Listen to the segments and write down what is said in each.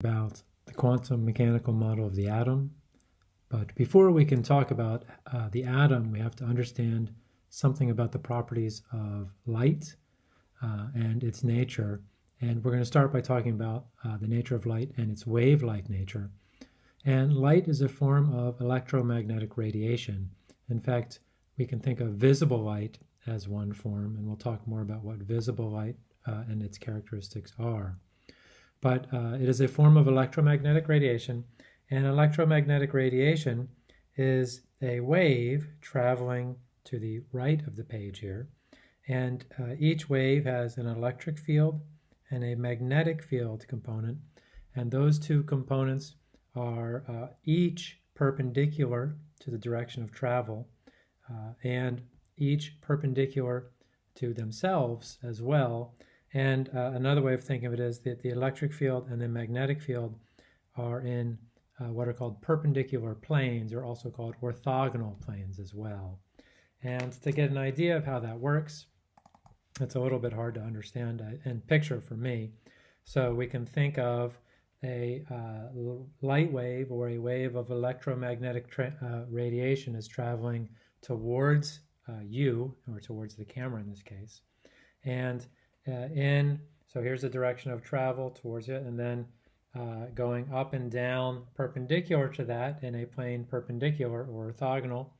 about the quantum mechanical model of the atom. But before we can talk about uh, the atom, we have to understand something about the properties of light uh, and its nature. And we're going to start by talking about uh, the nature of light and its wave-like nature. And light is a form of electromagnetic radiation. In fact, we can think of visible light as one form, and we'll talk more about what visible light uh, and its characteristics are but uh, it is a form of electromagnetic radiation. And electromagnetic radiation is a wave traveling to the right of the page here. And uh, each wave has an electric field and a magnetic field component. And those two components are uh, each perpendicular to the direction of travel uh, and each perpendicular to themselves as well and uh, another way of thinking of it is that the electric field and the magnetic field are in uh, what are called perpendicular planes, or also called orthogonal planes as well. And to get an idea of how that works, it's a little bit hard to understand uh, and picture for me. So we can think of a uh, light wave or a wave of electromagnetic uh, radiation is traveling towards uh, you, or towards the camera in this case. And uh, in. So here's the direction of travel towards it, and then uh, going up and down perpendicular to that in a plane perpendicular or orthogonal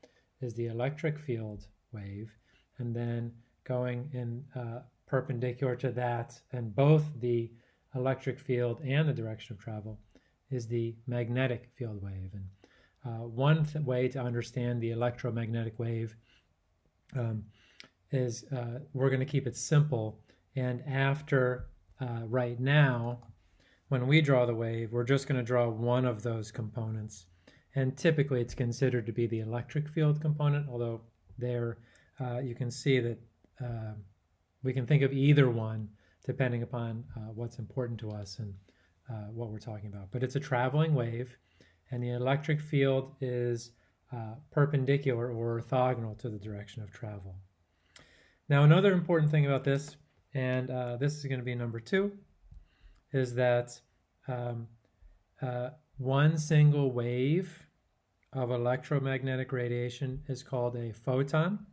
is the electric field wave, and then going in uh, perpendicular to that and both the electric field and the direction of travel is the magnetic field wave. And uh, one way to understand the electromagnetic wave um, is uh, we're going to keep it simple and after uh, right now, when we draw the wave, we're just going to draw one of those components. And typically it's considered to be the electric field component, although there uh, you can see that uh, we can think of either one depending upon uh, what's important to us and uh, what we're talking about. But it's a traveling wave, and the electric field is uh, perpendicular or orthogonal to the direction of travel. Now, another important thing about this and uh, this is going to be number two, is that um, uh, one single wave of electromagnetic radiation is called a photon.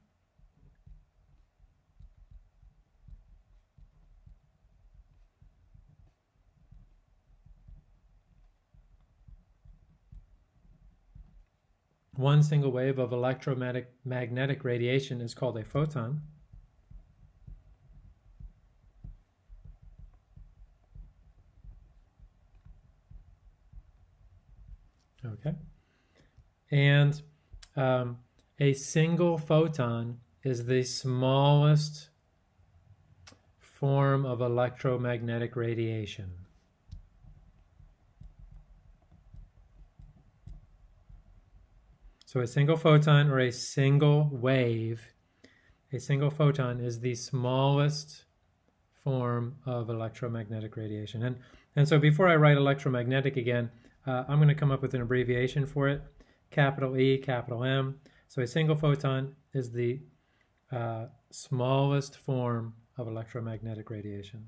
One single wave of electromagnetic radiation is called a photon. Okay. And um, a single photon is the smallest form of electromagnetic radiation. So a single photon or a single wave, a single photon is the smallest form of electromagnetic radiation. And, and so before I write electromagnetic again, uh, I'm going to come up with an abbreviation for it, capital E, capital M. So a single photon is the uh, smallest form of electromagnetic radiation.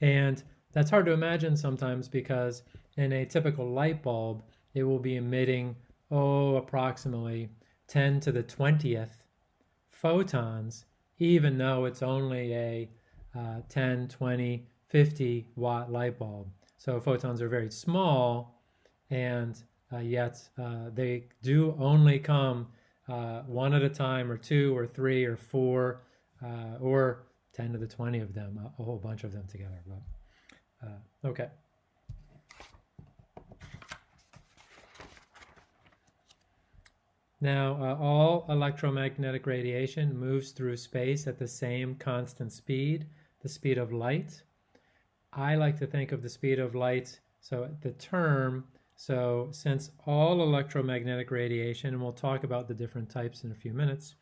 And that's hard to imagine sometimes because in a typical light bulb, it will be emitting, oh, approximately 10 to the 20th photons, even though it's only a uh, 10, 20, 50 watt light bulb. So photons are very small, and uh, yet uh, they do only come uh, one at a time, or two, or three, or four, uh, or 10 to the 20 of them, a, a whole bunch of them together. But, uh, okay. Now, uh, all electromagnetic radiation moves through space at the same constant speed, the speed of light. I like to think of the speed of light, so the term, so since all electromagnetic radiation, and we'll talk about the different types in a few minutes,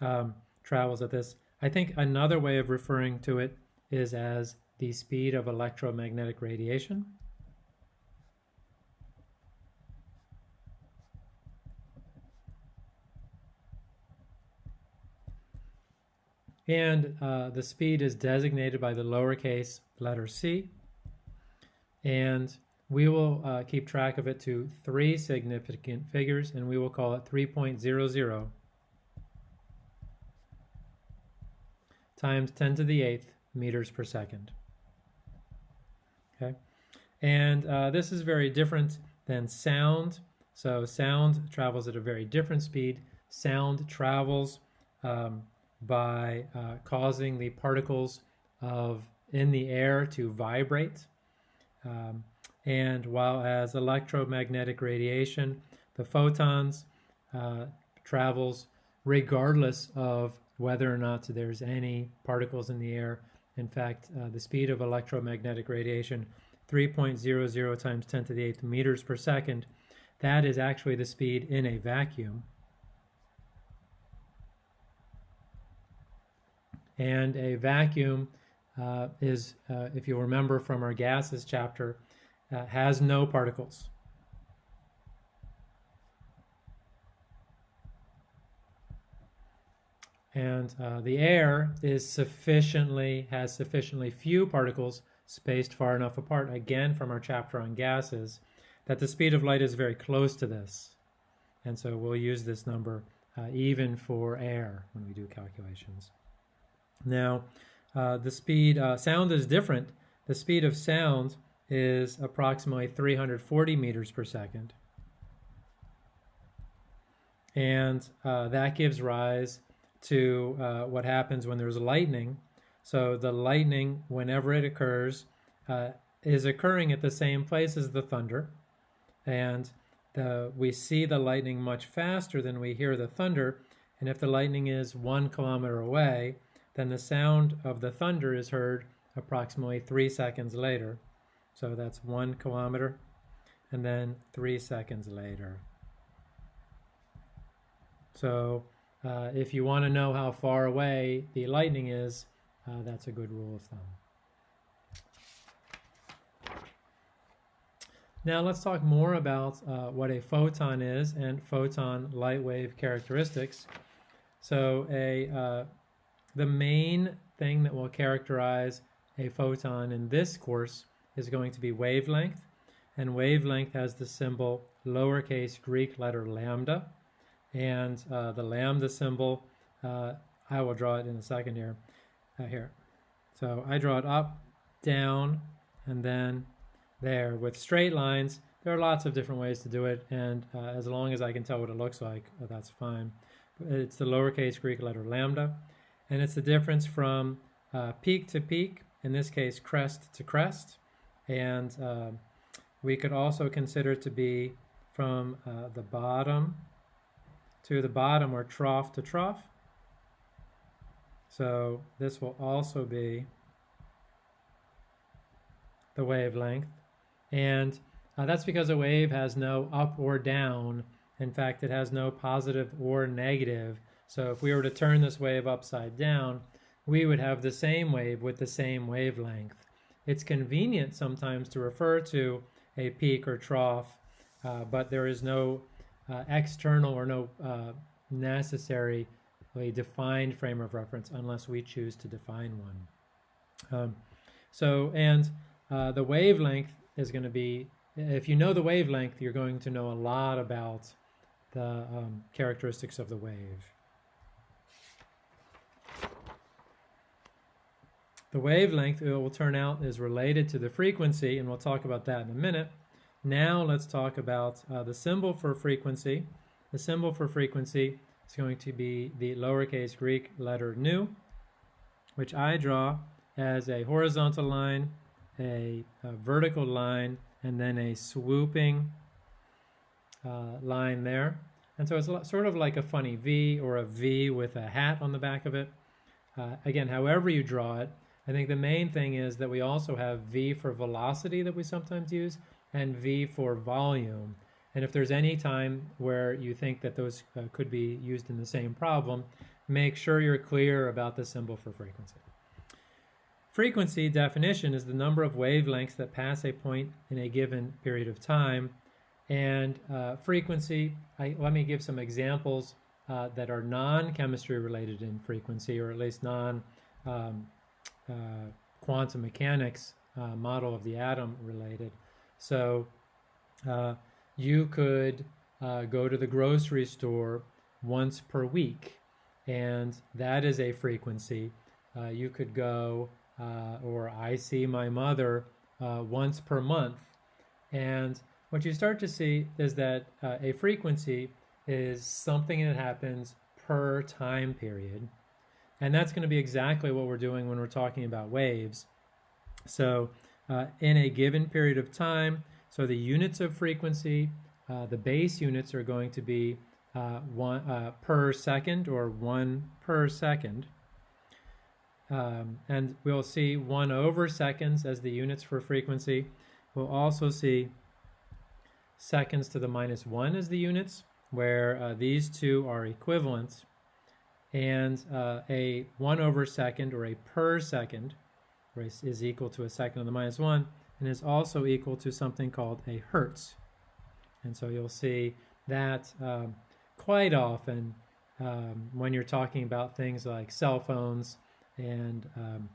um, travels at this, I think another way of referring to it is as the speed of electromagnetic radiation. And uh, the speed is designated by the lowercase letter c. And we will uh, keep track of it to three significant figures, and we will call it 3.00 times 10 to the 8th meters per second. Okay, and uh, this is very different than sound. So sound travels at a very different speed. Sound travels um, by uh, causing the particles of in the air to vibrate. Um, and while as electromagnetic radiation, the photons uh, travels regardless of whether or not there's any particles in the air. In fact, uh, the speed of electromagnetic radiation, 3.00 times 10 to the 8th meters per second, that is actually the speed in a vacuum. And a vacuum uh, is, uh, if you remember from our gases chapter, uh, has no particles. And uh, the air is sufficiently, has sufficiently few particles spaced far enough apart, again from our chapter on gases, that the speed of light is very close to this. And so we'll use this number uh, even for air when we do calculations. Now, uh, the speed, uh, sound is different. The speed of sound is approximately 340 meters per second. And uh, that gives rise to uh, what happens when there's lightning. So the lightning, whenever it occurs, uh, is occurring at the same place as the thunder. And the, we see the lightning much faster than we hear the thunder. And if the lightning is one kilometer away, then the sound of the thunder is heard approximately three seconds later. So that's one kilometer, and then three seconds later. So uh, if you want to know how far away the lightning is, uh, that's a good rule of thumb. Now let's talk more about uh, what a photon is and photon light wave characteristics. So a uh, the main thing that will characterize a photon in this course is going to be wavelength, and wavelength has the symbol lowercase Greek letter lambda and uh, the lambda symbol, uh, I will draw it in a second here. Uh, here. So I draw it up, down, and then there. With straight lines, there are lots of different ways to do it, and uh, as long as I can tell what it looks like, that's fine. It's the lowercase Greek letter lambda, and it's the difference from uh, peak to peak, in this case crest to crest, and we could also consider it to be from the bottom to the bottom or trough to trough. So this will also be the wavelength. And uh, that's because a wave has no up or down. In fact, it has no positive or negative. So if we were to turn this wave upside down, we would have the same wave with the same wavelength. It's convenient sometimes to refer to a peak or trough, uh, but there is no uh, external or no uh, necessarily defined frame of reference unless we choose to define one. Um, so, and uh, the wavelength is going to be, if you know the wavelength, you're going to know a lot about the um, characteristics of the wave. The wavelength, it will turn out, is related to the frequency, and we'll talk about that in a minute. Now let's talk about uh, the symbol for frequency. The symbol for frequency is going to be the lowercase Greek letter nu, which I draw as a horizontal line, a, a vertical line, and then a swooping uh, line there. And so it's sort of like a funny V or a V with a hat on the back of it. Uh, again, however you draw it, I think the main thing is that we also have V for velocity that we sometimes use, and V for volume. And if there's any time where you think that those uh, could be used in the same problem, make sure you're clear about the symbol for frequency. Frequency definition is the number of wavelengths that pass a point in a given period of time. And uh, frequency, I, let me give some examples uh, that are non-chemistry related in frequency, or at least non um, quantum mechanics uh, model of the atom related. So uh, you could uh, go to the grocery store once per week, and that is a frequency. Uh, you could go, uh, or I see my mother uh, once per month. And what you start to see is that uh, a frequency is something that happens per time period. And that's going to be exactly what we're doing when we're talking about waves. So, uh, in a given period of time, so the units of frequency, uh, the base units are going to be uh, one uh, per second or one per second. Um, and we'll see one over seconds as the units for frequency. We'll also see seconds to the minus one as the units, where uh, these two are equivalent. And uh, a one over second or a per second is equal to a second to the minus one and is also equal to something called a hertz. And so you'll see that um, quite often um, when you're talking about things like cell phones and um,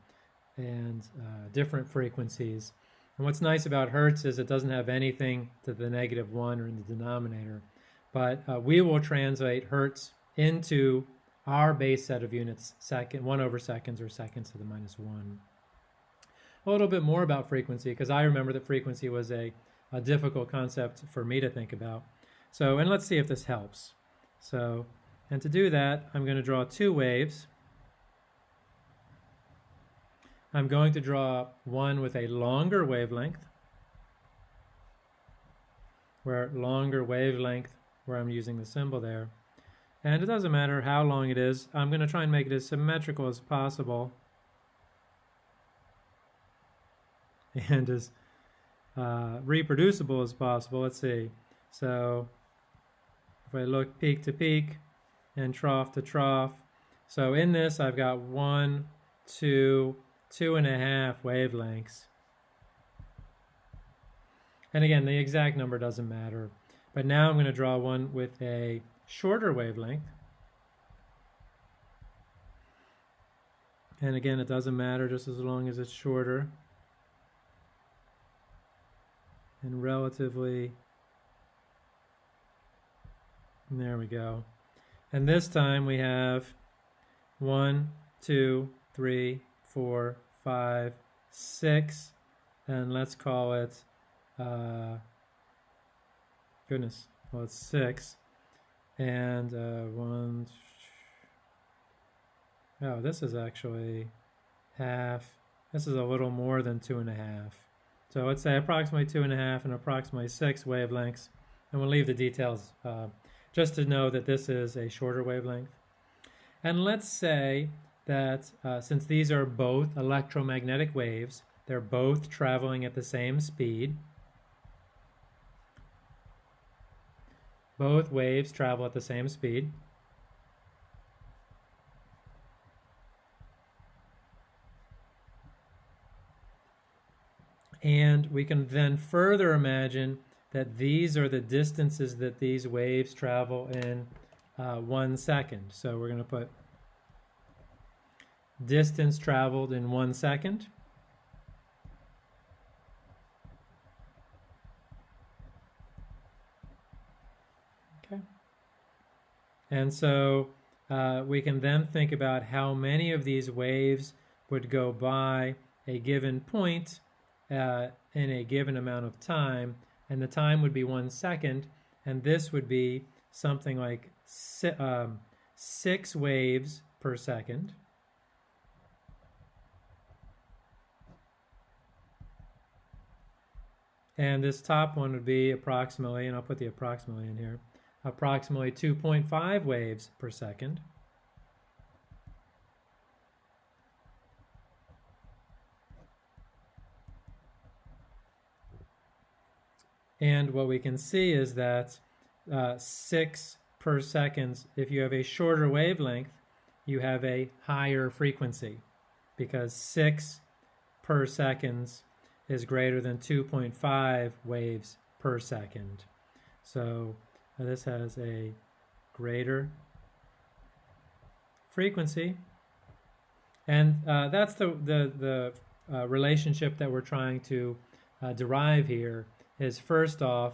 and uh, different frequencies. And what's nice about Hertz is it doesn't have anything to the negative one or in the denominator. But uh, we will translate Hertz into our base set of units, second, one over seconds or seconds to the minus one. A little bit more about frequency, because I remember that frequency was a, a difficult concept for me to think about. So, and let's see if this helps. So, and to do that, I'm going to draw two waves. I'm going to draw one with a longer wavelength, where longer wavelength, where I'm using the symbol there. And it doesn't matter how long it is, I'm going to try and make it as symmetrical as possible. And as uh, reproducible as possible. Let's see. So if I look peak to peak and trough to trough, so in this I've got one, two, two and a half wavelengths. And again, the exact number doesn't matter. But now I'm going to draw one with a shorter wavelength. And again, it doesn't matter just as long as it's shorter. And relatively, there we go. And this time we have one, two, three, four, five, six, and let's call it, uh, goodness, well, it's six. And uh, one, oh, this is actually half. This is a little more than two and a half. So let's say approximately two and a half and approximately six wavelengths. And we'll leave the details uh, just to know that this is a shorter wavelength. And let's say that uh, since these are both electromagnetic waves, they're both traveling at the same speed. Both waves travel at the same speed. And we can then further imagine that these are the distances that these waves travel in uh, one second. So we're going to put distance traveled in one second. Okay. And so uh, we can then think about how many of these waves would go by a given point uh, in a given amount of time, and the time would be one second, and this would be something like si um, six waves per second. And this top one would be approximately, and I'll put the approximately in here, approximately 2.5 waves per second. And what we can see is that uh, 6 per second, if you have a shorter wavelength, you have a higher frequency because 6 per seconds is greater than 2.5 waves per second. So this has a greater frequency. And uh, that's the, the, the uh, relationship that we're trying to uh, derive here is first off,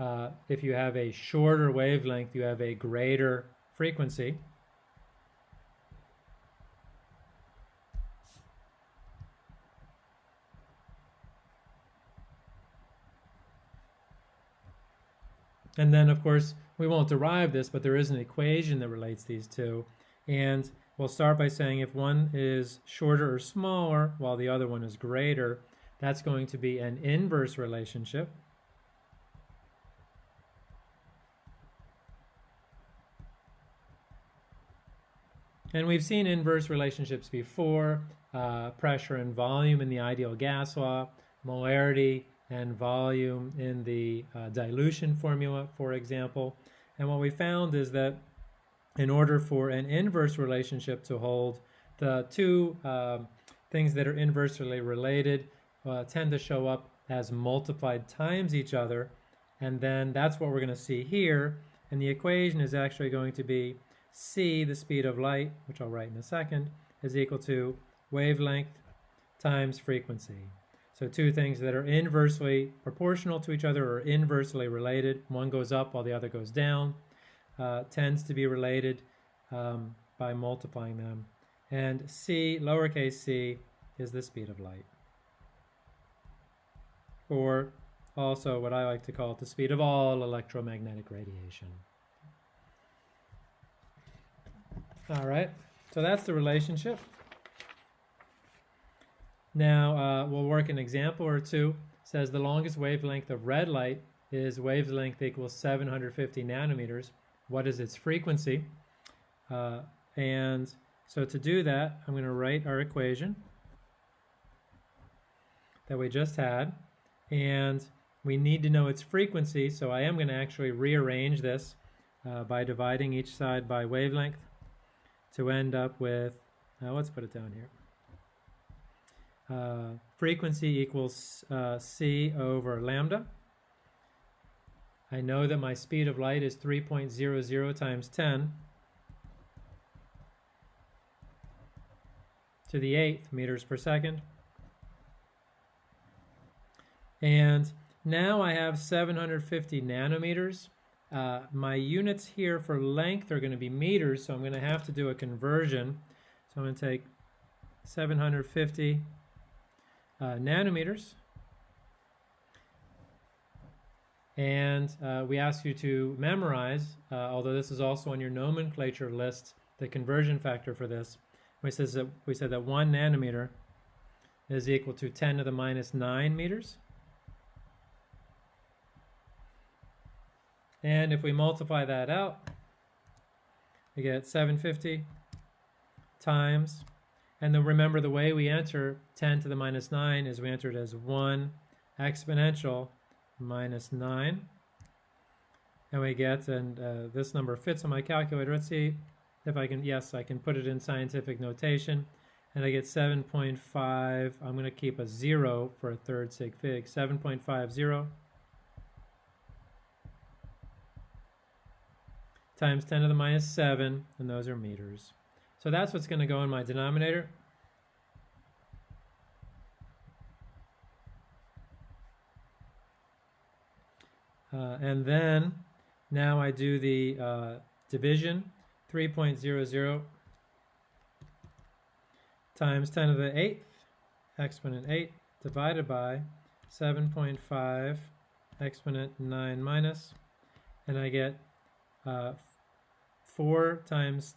uh, if you have a shorter wavelength, you have a greater frequency. And then, of course, we won't derive this, but there is an equation that relates these two. And we'll start by saying if one is shorter or smaller while the other one is greater, that's going to be an inverse relationship. And we've seen inverse relationships before, uh, pressure and volume in the ideal gas law, molarity and volume in the uh, dilution formula, for example. And what we found is that in order for an inverse relationship to hold, the two uh, things that are inversely related uh, tend to show up as multiplied times each other. And then that's what we're going to see here. And the equation is actually going to be c, the speed of light, which I'll write in a second, is equal to wavelength times frequency. So two things that are inversely proportional to each other or inversely related. One goes up while the other goes down. Uh, tends to be related um, by multiplying them. And c, lowercase c, is the speed of light. Or also what I like to call the speed of all electromagnetic radiation. All right, so that's the relationship. Now uh, we'll work an example or two. It says the longest wavelength of red light is wavelength equals 750 nanometers. What is its frequency? Uh, and so to do that, I'm going to write our equation that we just had. And we need to know its frequency, so I am going to actually rearrange this uh, by dividing each side by wavelength to end up with, uh, let's put it down here. Uh, frequency equals uh, c over lambda. I know that my speed of light is 3.00 times 10 to the eighth meters per second. And now I have 750 nanometers. Uh, my units here for length are going to be meters, so I'm going to have to do a conversion. So I'm going to take 750 uh, nanometers. And uh, we ask you to memorize, uh, although this is also on your nomenclature list, the conversion factor for this. We, says that, we said that one nanometer is equal to 10 to the minus 9 meters. And if we multiply that out, we get 750 times, and then remember the way we enter 10 to the minus 9 is we enter it as 1 exponential minus 9. And we get, and uh, this number fits on my calculator. Let's see if I can, yes, I can put it in scientific notation. And I get 7.5, I'm going to keep a 0 for a third sig fig, 7.50 times 10 to the minus 7, and those are meters. So that's what's going to go in my denominator. Uh, and then now I do the uh, division, 3.00 times 10 to the 8th, exponent 8, divided by 7.5 exponent 9 minus, and I get uh, 4 times,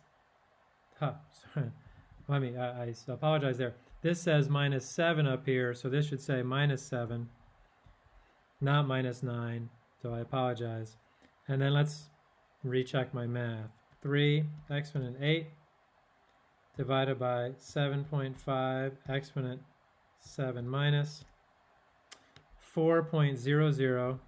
huh, sorry, let me, I, I apologize there. This says minus 7 up here, so this should say minus 7, not minus 9, so I apologize. And then let's recheck my math. 3 exponent 8 divided by 7.5 exponent 7 minus 4.00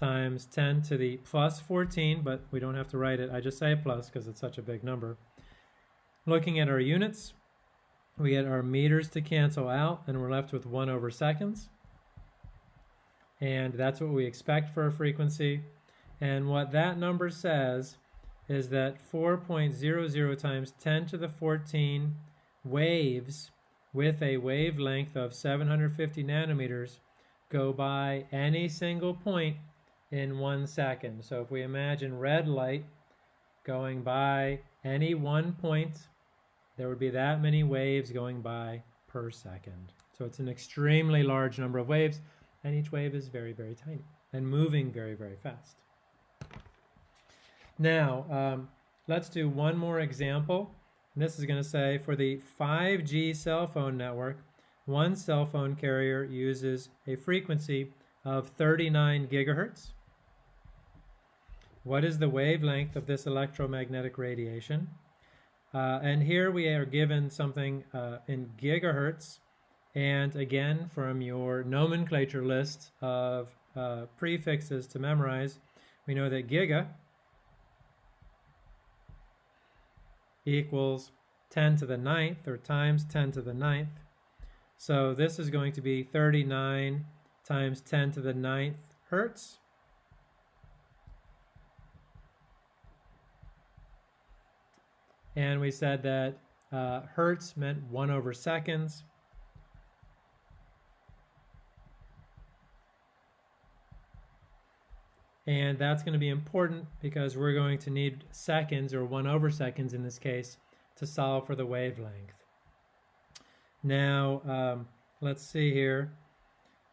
times 10 to the plus 14, but we don't have to write it. I just say plus because it's such a big number. Looking at our units, we get our meters to cancel out, and we're left with 1 over seconds. And that's what we expect for a frequency. And what that number says is that 4.00 times 10 to the 14 waves with a wavelength of 750 nanometers go by any single point in one second. So if we imagine red light going by any one point, there would be that many waves going by per second. So it's an extremely large number of waves, and each wave is very, very tiny and moving very, very fast. Now, um, let's do one more example. And this is going to say for the 5G cell phone network, one cell phone carrier uses a frequency of 39 gigahertz. What is the wavelength of this electromagnetic radiation? Uh, and here we are given something uh, in gigahertz. And again, from your nomenclature list of uh, prefixes to memorize, we know that giga equals 10 to the ninth or times 10 to the ninth. So this is going to be 39 times 10 to the ninth hertz. And we said that uh, hertz meant 1 over seconds. And that's going to be important because we're going to need seconds, or 1 over seconds in this case, to solve for the wavelength. Now, um, let's see here.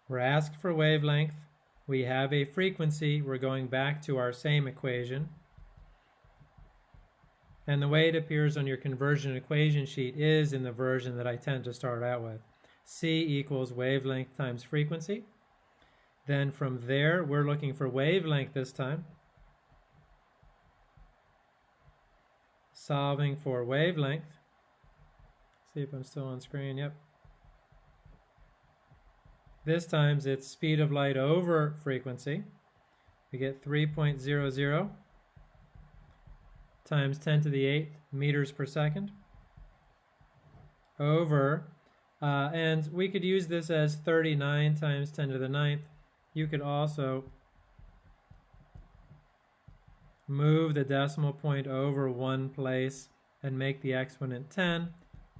We're asked for wavelength. We have a frequency. We're going back to our same equation. And the way it appears on your conversion equation sheet is in the version that I tend to start out with. C equals wavelength times frequency. Then from there, we're looking for wavelength this time. Solving for wavelength. See if I'm still on screen. Yep. This time it's speed of light over frequency. We get 3.00 times 10 to the 8th meters per second over, uh, and we could use this as 39 times 10 to the 9th. You could also move the decimal point over one place and make the exponent 10.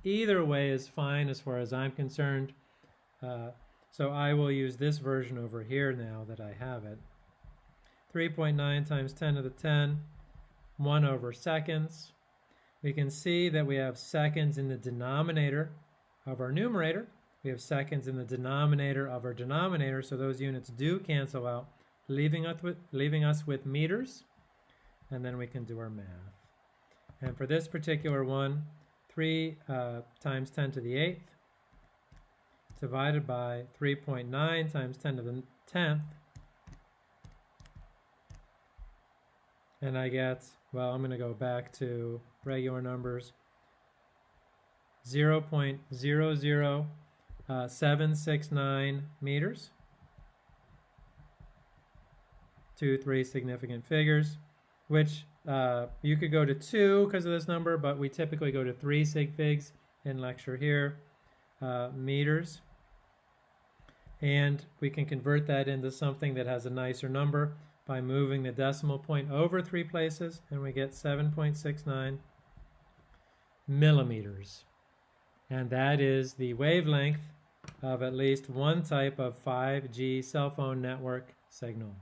Either way is fine as far as I'm concerned. Uh, so I will use this version over here now that I have it. 3.9 times 10 to the 10 1 over seconds. We can see that we have seconds in the denominator of our numerator. We have seconds in the denominator of our denominator, so those units do cancel out, leaving us with, leaving us with meters, and then we can do our math. And for this particular one, 3 uh, times 10 to the 8th divided by 3.9 times 10 to the 10th and I get, well, I'm going to go back to regular numbers, 0 0.00769 meters. Two, three significant figures, which uh, you could go to two because of this number, but we typically go to three sig figs in lecture here, uh, meters. And we can convert that into something that has a nicer number by moving the decimal point over three places, and we get 7.69 millimeters. And that is the wavelength of at least one type of 5G cell phone network signal.